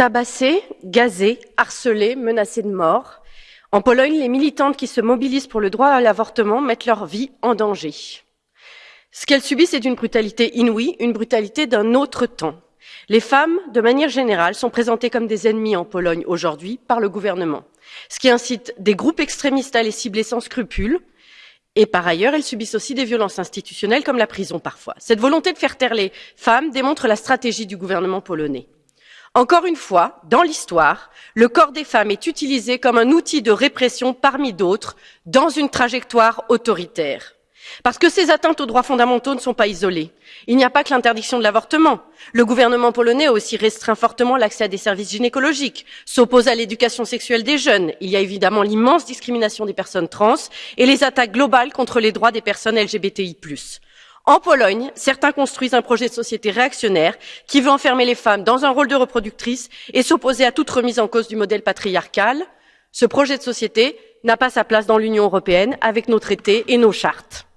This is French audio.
Tabassées, gazées, harcelées, menacées de mort. En Pologne, les militantes qui se mobilisent pour le droit à l'avortement mettent leur vie en danger. Ce qu'elles subissent est d'une brutalité inouïe, une brutalité d'un autre temps. Les femmes, de manière générale, sont présentées comme des ennemis en Pologne aujourd'hui par le gouvernement, ce qui incite des groupes extrémistes à les cibler sans scrupule. Et par ailleurs, elles subissent aussi des violences institutionnelles comme la prison parfois. Cette volonté de faire taire les femmes démontre la stratégie du gouvernement polonais. Encore une fois, dans l'histoire, le corps des femmes est utilisé comme un outil de répression parmi d'autres dans une trajectoire autoritaire. Parce que ces atteintes aux droits fondamentaux ne sont pas isolées. Il n'y a pas que l'interdiction de l'avortement. Le gouvernement polonais a aussi restreint fortement l'accès à des services gynécologiques, s'oppose à l'éducation sexuelle des jeunes. Il y a évidemment l'immense discrimination des personnes trans et les attaques globales contre les droits des personnes LGBTI. En Pologne, certains construisent un projet de société réactionnaire qui veut enfermer les femmes dans un rôle de reproductrice et s'opposer à toute remise en cause du modèle patriarcal. Ce projet de société n'a pas sa place dans l'Union européenne avec nos traités et nos chartes.